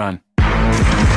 run.